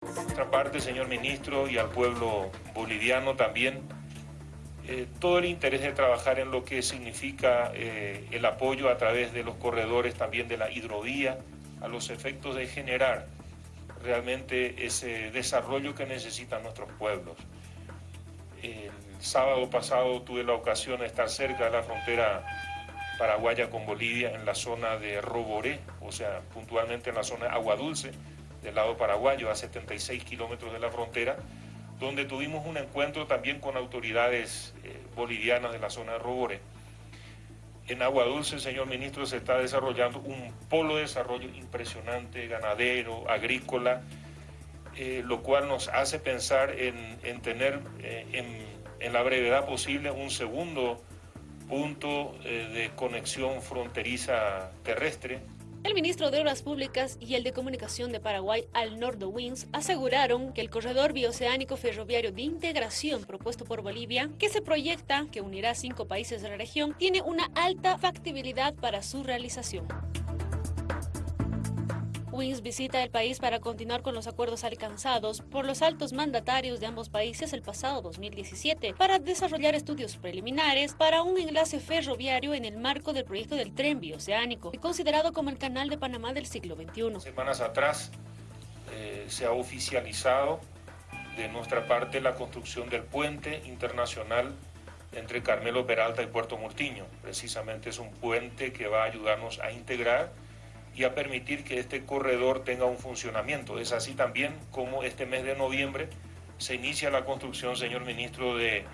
Por nuestra parte, señor ministro, y al pueblo boliviano también, eh, todo el interés de trabajar en lo que significa eh, el apoyo a través de los corredores también de la hidrovía, a los efectos de generar realmente ese desarrollo que necesitan nuestros pueblos. El sábado pasado tuve la ocasión de estar cerca de la frontera paraguaya con Bolivia en la zona de Roboré, o sea, puntualmente en la zona de Agua Dulce, del lado paraguayo, a 76 kilómetros de la frontera, donde tuvimos un encuentro también con autoridades eh, bolivianas de la zona de Roboré. En Agua Dulce, señor ministro, se está desarrollando un polo de desarrollo impresionante, ganadero, agrícola, eh, lo cual nos hace pensar en, tener eh, en, la brevedad posible un segundo punto de conexión fronteriza terrestre el ministro de Obras Públicas y el de Comunicación de Paraguay, Alnordo Wins, aseguraron que el corredor bioceánico ferroviario de integración propuesto por Bolivia, que se proyecta que unirá cinco países de la región, tiene una alta factibilidad para su realización. Wins visita el país para continuar con los acuerdos alcanzados por los altos mandatarios de ambos países el pasado 2017 para desarrollar estudios preliminares para un enlace ferroviario en el marco del proyecto del tren bioceánico, considerado como el canal de Panamá del siglo XXI. Semanas atrás eh, se ha oficializado de nuestra parte la construcción del puente internacional entre Carmelo Peralta y Puerto Murtiño. Precisamente es un puente que va a ayudarnos a integrar y a permitir que este corredor tenga un funcionamiento. Es así también como este mes de noviembre se inicia la construcción, señor ministro, de,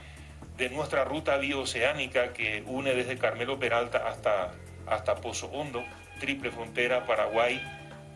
de nuestra ruta bioceánica que une desde Carmelo Peralta hasta, hasta Pozo Hondo, triple frontera Paraguay,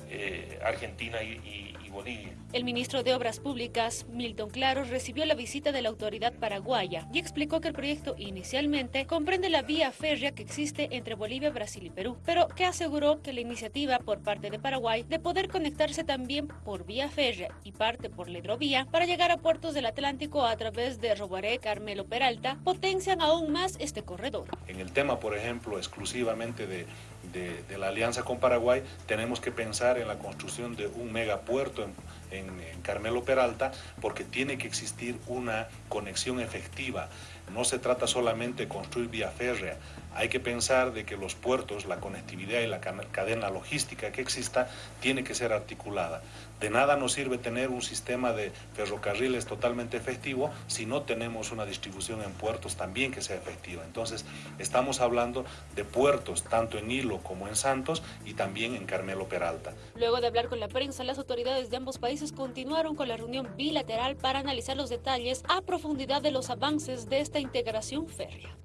eh, Argentina y Bolivia. El ministro de Obras Públicas, Milton Claros, recibió la visita de la autoridad paraguaya y explicó que el proyecto inicialmente comprende la vía férrea que existe entre Bolivia, Brasil y Perú, pero que aseguró que la iniciativa por parte de Paraguay de poder conectarse también por vía férrea y parte por la hidrovía para llegar a puertos del Atlántico a través de Robaré, Carmelo Peralta, potencian aún más este corredor. En el tema, por ejemplo, exclusivamente de, de, la alianza con Paraguay, tenemos que pensar en la construcción de un megapuerto en, Carmelo Peralta porque tiene que existir una conexión efectiva. No se trata solamente de construir vía férrea, hay que pensar de que los puertos, la conectividad y la cadena logística que exista tiene que ser articulada. De nada nos sirve tener un sistema de ferrocarriles totalmente efectivo si no tenemos una distribución en puertos también que sea efectiva. Entonces, estamos hablando de puertos tanto en Hilo como en Santos y también en Carmelo Peralta. Luego de hablar con la prensa, las autoridades de ambos países continuaron con la reunión bilateral para analizar los detalles a profundidad de los avances de esta integración férrea.